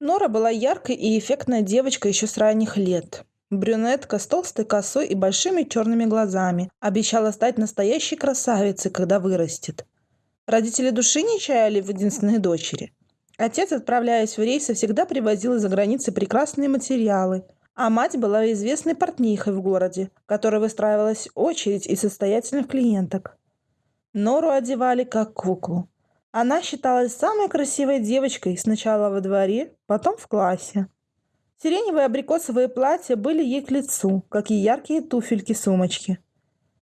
Нора была яркой и эффектной девочкой еще с ранних лет. Брюнетка с толстой косой и большими черными глазами. Обещала стать настоящей красавицей, когда вырастет. Родители души не чаяли в единственной дочери. Отец, отправляясь в рейсы, всегда привозил из-за границы прекрасные материалы. А мать была известной портнихой в городе, которой выстраивалась очередь из состоятельных клиенток. Нору одевали как куклу. Она считалась самой красивой девочкой сначала во дворе, потом в классе. Сиреневые абрикосовые платья были ей к лицу, как и яркие туфельки-сумочки.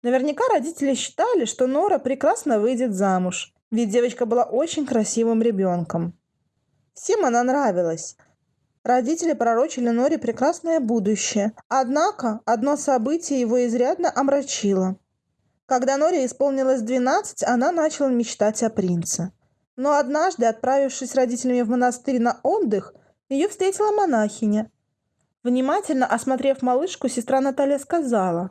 Наверняка родители считали, что Нора прекрасно выйдет замуж, ведь девочка была очень красивым ребенком. Всем она нравилась. Родители пророчили Норе прекрасное будущее, однако одно событие его изрядно омрачило. Когда Норе исполнилось 12, она начала мечтать о принце. Но однажды, отправившись с родителями в монастырь на отдых, ее встретила монахиня. Внимательно осмотрев малышку, сестра Наталья сказала,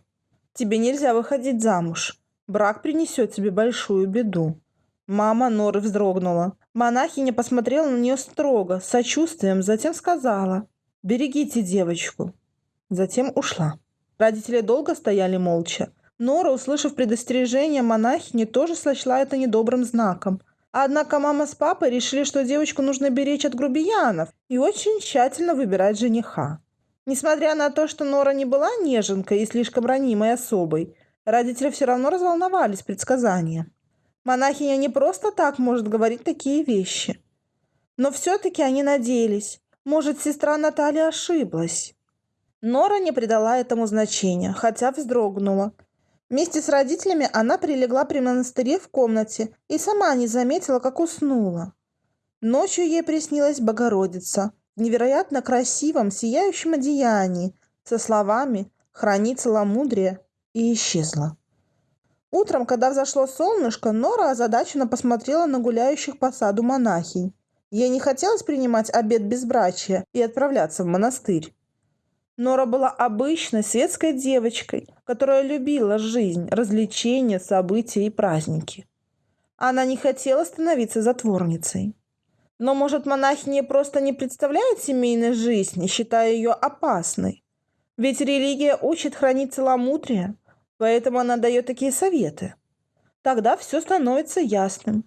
«Тебе нельзя выходить замуж. Брак принесет тебе большую беду». Мама Норы вздрогнула. Монахиня посмотрела на нее строго, с сочувствием, затем сказала, «Берегите девочку». Затем ушла. Родители долго стояли молча. Нора, услышав предостережение монахини, тоже сочла это недобрым знаком. Однако мама с папой решили, что девочку нужно беречь от грубиянов и очень тщательно выбирать жениха. Несмотря на то, что Нора не была неженкой и слишком ранимой особой, родители все равно разволновались предсказания. Монахиня не просто так может говорить такие вещи. Но все-таки они надеялись. Может, сестра Наталья ошиблась. Нора не придала этому значения, хотя вздрогнула – Вместе с родителями она прилегла при монастыре в комнате и сама не заметила, как уснула. Ночью ей приснилась Богородица в невероятно красивом, сияющем одеянии со словами «Храни целомудрие» и исчезла. Утром, когда взошло солнышко, Нора озадаченно посмотрела на гуляющих по саду монахинь. Ей не хотелось принимать обед безбрачия и отправляться в монастырь. Нора была обычной светской девочкой, которая любила жизнь, развлечения, события и праздники. Она не хотела становиться затворницей. Но, может, монахиня просто не представляет семейной жизни, считая ее опасной? Ведь религия учит хранить целомудрие, поэтому она дает такие советы. Тогда все становится ясным.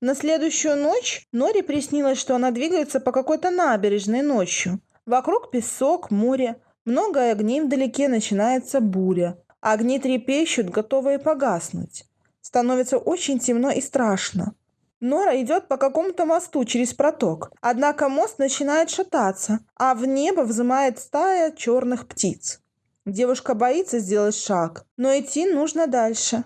На следующую ночь Норе приснилось, что она двигается по какой-то набережной ночью, Вокруг песок, море, много огней вдалеке начинается буря. Огни трепещут, готовые погаснуть. Становится очень темно и страшно. Нора идет по какому-то мосту через проток. Однако мост начинает шататься, а в небо взымает стая черных птиц. Девушка боится сделать шаг, но идти нужно дальше.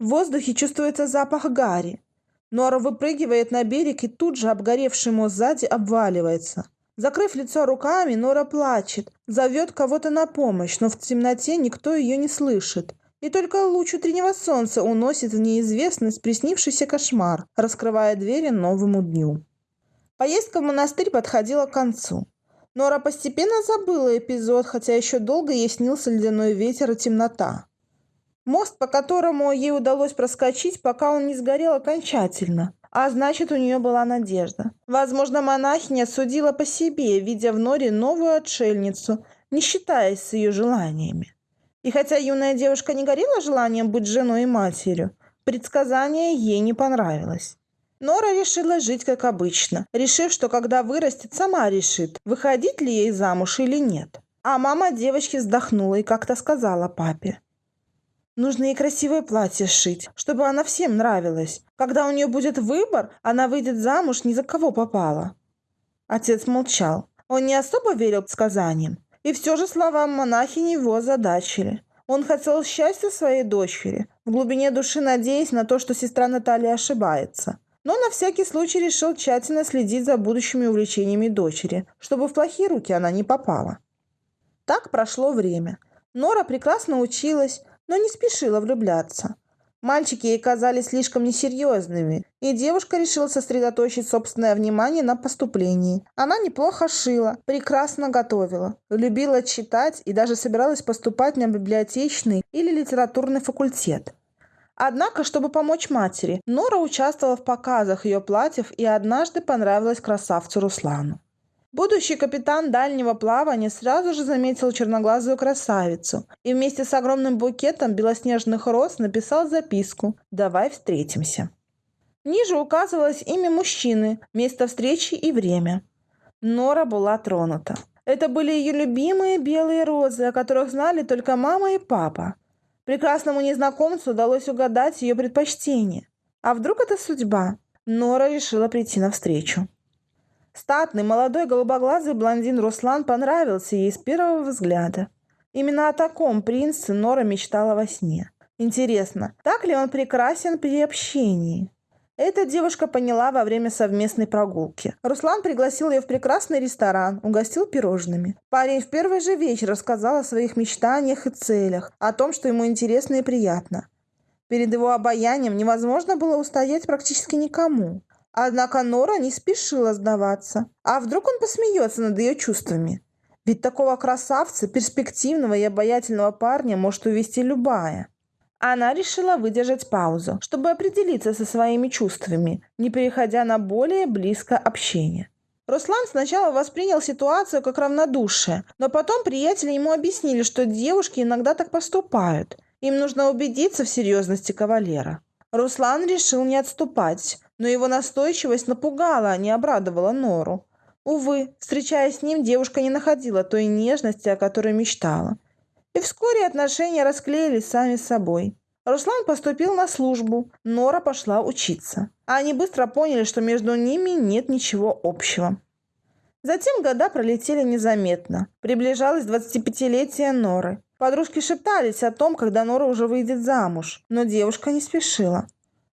В воздухе чувствуется запах гари. Нора выпрыгивает на берег и тут же обгоревший мост сзади обваливается. Закрыв лицо руками, Нора плачет, зовет кого-то на помощь, но в темноте никто ее не слышит. И только луч утреннего солнца уносит в неизвестность приснившийся кошмар, раскрывая двери новому дню. Поездка в монастырь подходила к концу. Нора постепенно забыла эпизод, хотя еще долго ей снился ледяной ветер и темнота. Мост, по которому ей удалось проскочить, пока он не сгорел окончательно. А значит, у нее была надежда. Возможно, монахиня судила по себе, видя в Норе новую отшельницу, не считаясь с ее желаниями. И хотя юная девушка не горела желанием быть женой и матерью, предсказание ей не понравилось. Нора решила жить как обычно, решив, что когда вырастет, сама решит, выходить ли ей замуж или нет. А мама девочки вздохнула и как-то сказала папе. Нужно ей красивое платье сшить, чтобы она всем нравилась. Когда у нее будет выбор, она выйдет замуж ни за кого попала. Отец молчал. Он не особо верил сказаниям. И все же словам монахини его озадачили. Он хотел счастья своей дочери, в глубине души надеясь на то, что сестра Наталья ошибается. Но на всякий случай решил тщательно следить за будущими увлечениями дочери, чтобы в плохие руки она не попала. Так прошло время. Нора прекрасно училась, но не спешила влюбляться. Мальчики ей казались слишком несерьезными, и девушка решила сосредоточить собственное внимание на поступлении. Она неплохо шила, прекрасно готовила, любила читать и даже собиралась поступать на библиотечный или литературный факультет. Однако, чтобы помочь матери, Нора участвовала в показах ее платьев и однажды понравилась красавцу Руслану. Будущий капитан дальнего плавания сразу же заметил черноглазую красавицу и вместе с огромным букетом белоснежных роз написал записку «Давай встретимся». Ниже указывалось имя мужчины, место встречи и время. Нора была тронута. Это были ее любимые белые розы, о которых знали только мама и папа. Прекрасному незнакомцу удалось угадать ее предпочтение. А вдруг это судьба? Нора решила прийти навстречу. Статный, молодой, голубоглазый блондин Руслан понравился ей с первого взгляда. Именно о таком принце Нора мечтала во сне. Интересно, так ли он прекрасен при общении? Эта девушка поняла во время совместной прогулки. Руслан пригласил ее в прекрасный ресторан, угостил пирожными. Парень в первый же вечер рассказал о своих мечтаниях и целях, о том, что ему интересно и приятно. Перед его обаянием невозможно было устоять практически никому. Однако Нора не спешила сдаваться. А вдруг он посмеется над ее чувствами? Ведь такого красавца, перспективного и обаятельного парня может увести любая. Она решила выдержать паузу, чтобы определиться со своими чувствами, не переходя на более близкое общение. Руслан сначала воспринял ситуацию как равнодушие, но потом приятели ему объяснили, что девушки иногда так поступают. Им нужно убедиться в серьезности кавалера. Руслан решил не отступать, но его настойчивость напугала, а не обрадовала Нору. Увы, встречаясь с ним, девушка не находила той нежности, о которой мечтала. И вскоре отношения расклеились сами собой. Руслан поступил на службу, Нора пошла учиться. А они быстро поняли, что между ними нет ничего общего. Затем года пролетели незаметно. Приближалось 25-летие Норы. Подружки шептались о том, когда Нора уже выйдет замуж, но девушка не спешила.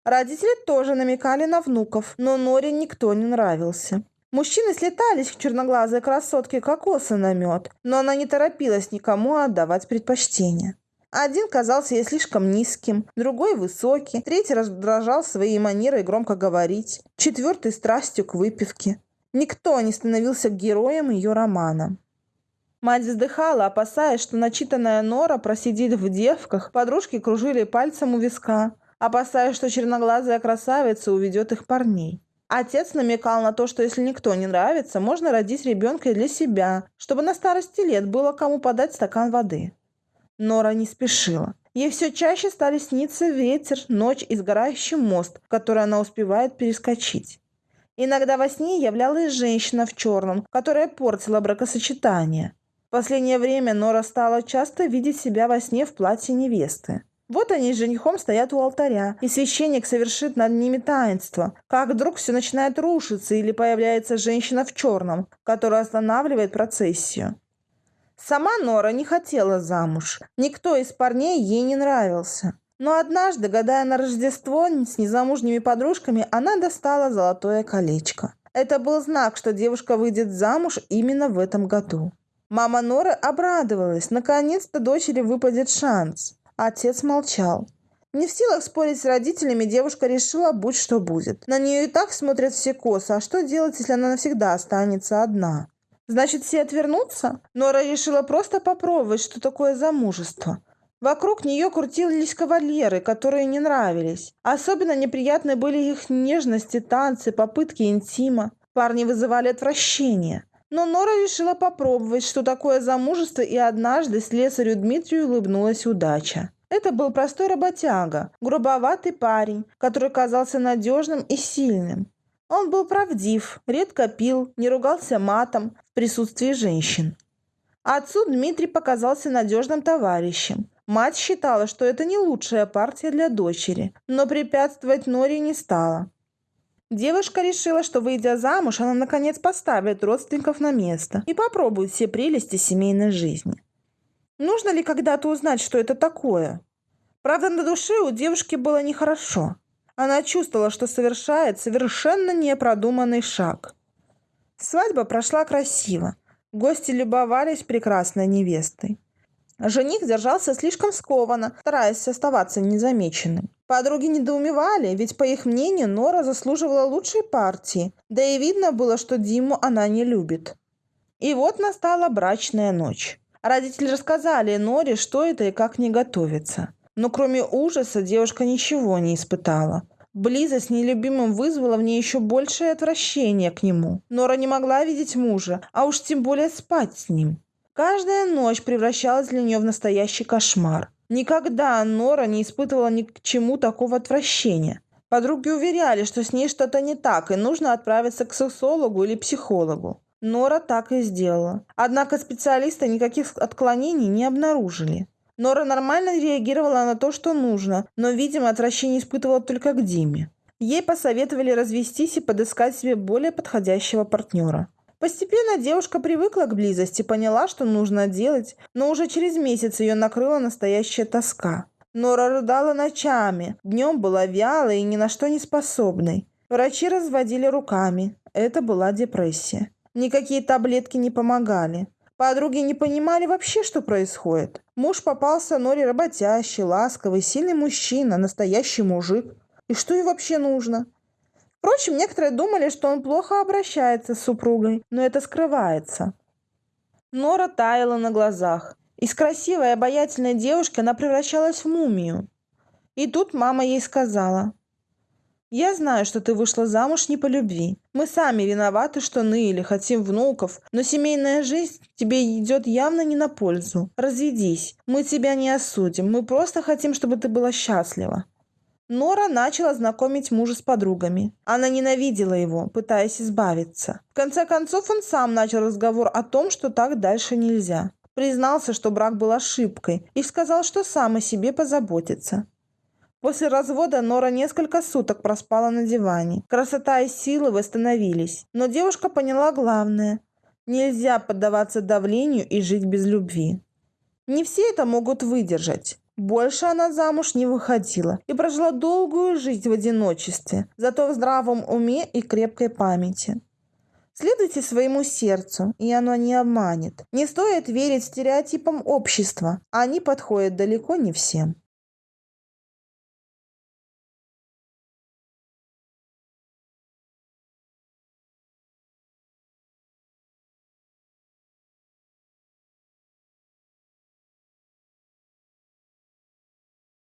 Родители тоже намекали на внуков, но Норе никто не нравился. Мужчины слетались к черноглазой красотке кокоса на мед, но она не торопилась никому отдавать предпочтение. Один казался ей слишком низким, другой высокий, третий раздражал своей манерой громко говорить, четвертый страстью к выпивке. Никто не становился героем ее романа. Мать вздыхала, опасаясь, что начитанная Нора просидит в девках, подружки кружили пальцем у виска, опасаясь, что черноглазая красавица уведет их парней. Отец намекал на то, что если никто не нравится, можно родить ребенка и для себя, чтобы на старости лет было кому подать стакан воды. Нора не спешила. Ей все чаще стали сниться ветер, ночь и сгорающий мост, который она успевает перескочить. Иногда во сне являлась женщина в черном, которая портила бракосочетание. В последнее время Нора стала часто видеть себя во сне в платье невесты. Вот они с женихом стоят у алтаря, и священник совершит над ними таинство. Как вдруг все начинает рушиться, или появляется женщина в черном, которая останавливает процессию. Сама Нора не хотела замуж. Никто из парней ей не нравился. Но однажды, гадая на Рождество с незамужними подружками, она достала золотое колечко. Это был знак, что девушка выйдет замуж именно в этом году. Мама Норы обрадовалась. Наконец-то дочери выпадет шанс. Отец молчал. Не в силах спорить с родителями, девушка решила, будь что будет. На нее и так смотрят все косо, а что делать, если она навсегда останется одна? Значит, все отвернутся? Нора решила просто попробовать, что такое замужество. Вокруг нее крутились кавалеры, которые не нравились. Особенно неприятны были их нежности, танцы, попытки интима. Парни вызывали отвращение. Но Нора решила попробовать, что такое замужество, и однажды слесарю Дмитрию улыбнулась удача. Это был простой работяга, грубоватый парень, который казался надежным и сильным. Он был правдив, редко пил, не ругался матом в присутствии женщин. Отцу Дмитрий показался надежным товарищем. Мать считала, что это не лучшая партия для дочери, но препятствовать Норе не стала. Девушка решила, что, выйдя замуж, она наконец поставит родственников на место и попробует все прелести семейной жизни. Нужно ли когда-то узнать, что это такое? Правда, на душе у девушки было нехорошо. Она чувствовала, что совершает совершенно непродуманный шаг. Свадьба прошла красиво. Гости любовались прекрасной невестой. Жених держался слишком скованно, стараясь оставаться незамеченным. Подруги недоумевали, ведь, по их мнению, Нора заслуживала лучшей партии, да и видно было, что Диму она не любит. И вот настала брачная ночь. Родители рассказали Норе, что это и как не готовиться. Но кроме ужаса девушка ничего не испытала. Близость с нелюбимым вызвала в ней еще большее отвращение к нему. Нора не могла видеть мужа, а уж тем более спать с ним. Каждая ночь превращалась для нее в настоящий кошмар. Никогда Нора не испытывала ни к чему такого отвращения. Подруги уверяли, что с ней что-то не так, и нужно отправиться к сексологу или психологу. Нора так и сделала. Однако специалисты никаких отклонений не обнаружили. Нора нормально реагировала на то, что нужно, но, видимо, отвращение испытывала только к Диме. Ей посоветовали развестись и подыскать себе более подходящего партнера. Постепенно девушка привыкла к близости, поняла, что нужно делать, но уже через месяц ее накрыла настоящая тоска. Нора рыдала ночами, днем была вялой и ни на что не способной. Врачи разводили руками. Это была депрессия. Никакие таблетки не помогали. Подруги не понимали вообще, что происходит. Муж попался Норе работящий, ласковый, сильный мужчина, настоящий мужик. И что ей вообще нужно? Впрочем, некоторые думали, что он плохо обращается с супругой, но это скрывается. Нора таяла на глазах. Из красивой обаятельной девушки она превращалась в мумию. И тут мама ей сказала – я знаю, что ты вышла замуж не по любви. Мы сами виноваты, что ныли, хотим внуков, но семейная жизнь тебе идет явно не на пользу. Разведись. Мы тебя не осудим. Мы просто хотим, чтобы ты была счастлива. Нора начала знакомить мужа с подругами. Она ненавидела его, пытаясь избавиться. В конце концов, он сам начал разговор о том, что так дальше нельзя. Признался, что брак был ошибкой, и сказал, что сам о себе позаботится. После развода Нора несколько суток проспала на диване. Красота и силы восстановились. Но девушка поняла главное. Нельзя поддаваться давлению и жить без любви. Не все это могут выдержать. Больше она замуж не выходила и прожила долгую жизнь в одиночестве, зато в здравом уме и крепкой памяти. Следуйте своему сердцу, и оно не обманет. Не стоит верить стереотипам общества, они подходят далеко не всем.